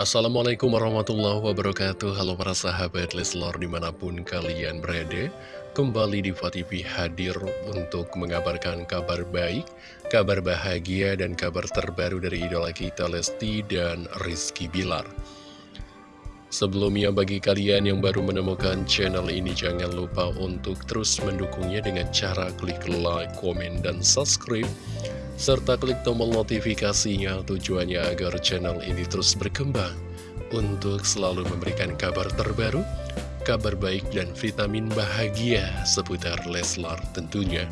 Assalamualaikum warahmatullahi wabarakatuh. Halo para sahabat Leslor di mana pun kalian berada. Kembali di TV hadir untuk mengabarkan kabar baik Kabar bahagia dan kabar terbaru dari idola kita Lesti dan Rizky Bilar. Sebelumnya bagi kalian yang baru menemukan channel ini Jangan lupa untuk terus mendukungnya dengan cara klik like, komen, dan subscribe serta klik tombol notifikasinya tujuannya agar channel ini terus berkembang untuk selalu memberikan kabar terbaru, kabar baik dan vitamin bahagia seputar Leslar tentunya.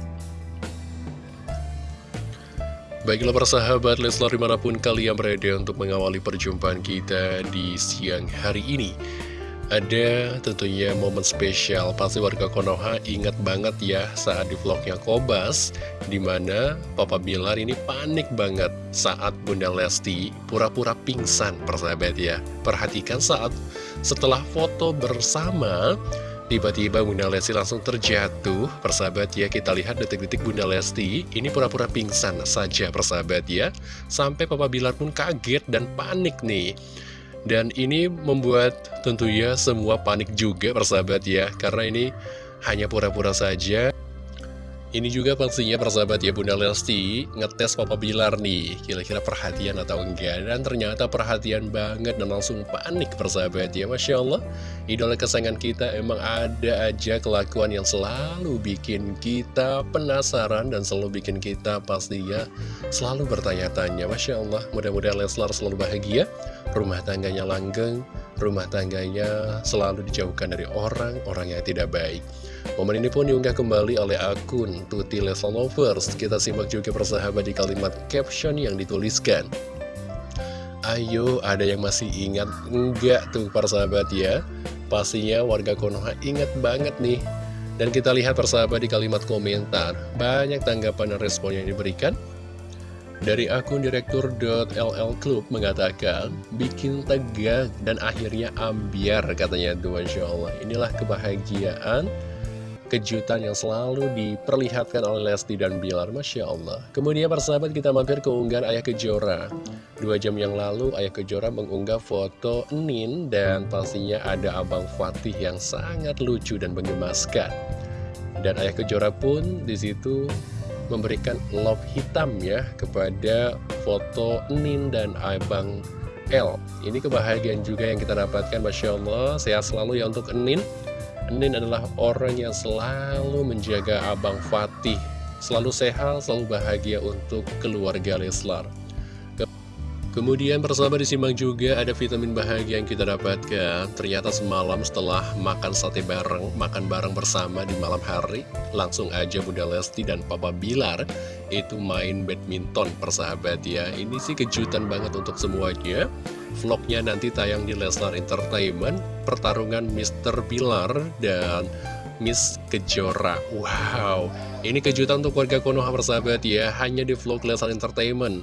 Baiklah persahabat Leslar di mana pun kalian berada untuk mengawali perjumpaan kita di siang hari ini ada tentunya momen spesial Pasti warga Konoha ingat banget ya saat di vlognya Kobas Di mana Papa Bilar ini panik banget saat Bunda Lesti pura-pura pingsan persahabat ya. Perhatikan saat setelah foto bersama Tiba-tiba Bunda Lesti langsung terjatuh Persahabat ya kita lihat detik-detik Bunda Lesti Ini pura-pura pingsan saja persahabat ya. Sampai Papa Bilar pun kaget dan panik nih dan ini membuat tentunya semua panik juga persahabat ya. Karena ini hanya pura-pura saja ini juga pastinya persahabat ya Bunda Lesti ngetes Papa Bilar nih Kira-kira perhatian atau enggak? Dan ternyata perhatian banget dan langsung panik persahabat ya Masya Allah. Idola kesayangan kita emang ada aja kelakuan yang selalu bikin kita penasaran Dan selalu bikin kita pastinya selalu bertanya-tanya. Masya Allah mudah-mudahan Leslar selalu bahagia. Rumah tangganya langgeng Rumah tangganya selalu dijauhkan dari orang-orang yang tidak baik Momen ini pun diunggah kembali oleh akun Tuti Leslie Lovers. Kita simak juga persahabat di kalimat caption yang dituliskan. Ayo, ada yang masih ingat? Enggak tuh persahabat ya. Pastinya warga Konoha ingat banget nih. Dan kita lihat persahabat di kalimat komentar. Banyak tanggapan dan respon yang diberikan. Dari akun direktur.ll Club mengatakan, bikin tegang dan akhirnya ambiar katanya tuh Masya Allah. Inilah kebahagiaan kejutan yang selalu diperlihatkan oleh Lesti dan Bilar Masya Allah. Kemudian persahabat kita mampir ke unggahan Ayah Kejora. Dua jam yang lalu Ayah Kejora mengunggah foto Nin Dan pastinya ada Abang Fatih yang sangat lucu dan menggemaskan Dan Ayah Kejora pun di situ memberikan love hitam ya Kepada foto Nin dan Abang L. Ini kebahagiaan juga yang kita dapatkan Masya Allah. Sehat selalu ya untuk Nin. Nin adalah orang yang selalu menjaga Abang Fatih. Selalu sehat, selalu bahagia untuk keluarga Leslar Kemudian bersama disimak juga ada vitamin bahagia yang kita dapatkan. Ternyata semalam setelah makan sate bareng, makan bareng bersama di malam hari Langsung aja Bunda Lesti dan Papa Bilar itu main badminton persahabat ya. Ini sih kejutan banget untuk semuanya. Vlognya nanti tayang di Leslar Entertainment Pertarungan Mr. Bilar dan Miss Kejora. Wow, ini kejutan untuk warga Konoha persahabat ya. Hanya di vlog Leslar Entertainment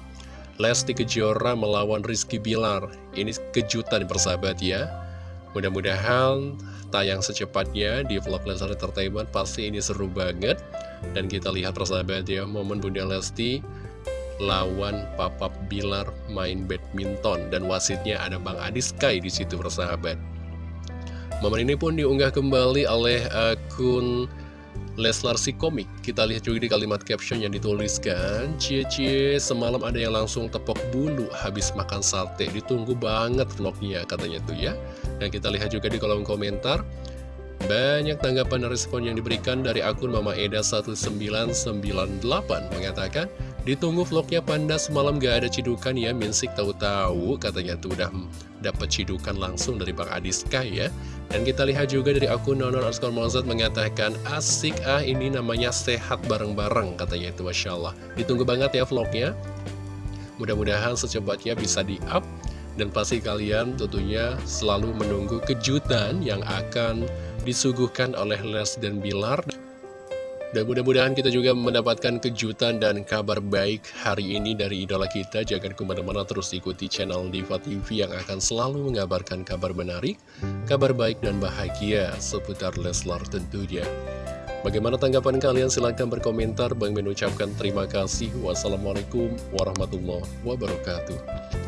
Lesti Kejora melawan Rizky Bilar. Ini kejutan persahabat ya. Mudah-mudahan tayang secepatnya di vlog Leslar Entertainment pasti ini seru banget. Dan kita lihat persahabat ya, momen Bunda Lesti lawan Papa Bilar main badminton dan wasitnya ada Bang Adis Kai di situ persahabat. Momen ini pun diunggah kembali oleh akun Leslar si komik. Kita lihat juga di kalimat caption yang dituliskan Cie-cie semalam ada yang langsung tepok bulu habis makan sate. Ditunggu banget vlognya katanya tuh ya. Dan kita lihat juga di kolom komentar banyak tanggapan dan respon yang diberikan dari akun Mama Eda 1998 mengatakan Ditunggu vlognya Panda semalam gak ada cidukan ya Minsik tahu-tahu katanya tuh udah dapat cidukan langsung dari Bang Adiska ya. Dan kita lihat juga dari akun Nonon Arskor Mozart mengatakan Asik ah ini namanya sehat bareng-bareng katanya itu Masya Allah. Ditunggu banget ya vlognya. Mudah-mudahan secepatnya bisa di-up. Dan pasti kalian tentunya selalu menunggu kejutan yang akan disuguhkan oleh Les dan Bilar dan mudah-mudahan kita juga mendapatkan kejutan dan kabar baik hari ini dari idola kita. Jangan ke mana-mana terus ikuti channel Diva TV yang akan selalu mengabarkan kabar menarik, kabar baik dan bahagia seputar Leslar tentunya. Bagaimana tanggapan kalian? Silahkan berkomentar. Bang mengucapkan terima kasih. Wassalamualaikum warahmatullahi wabarakatuh.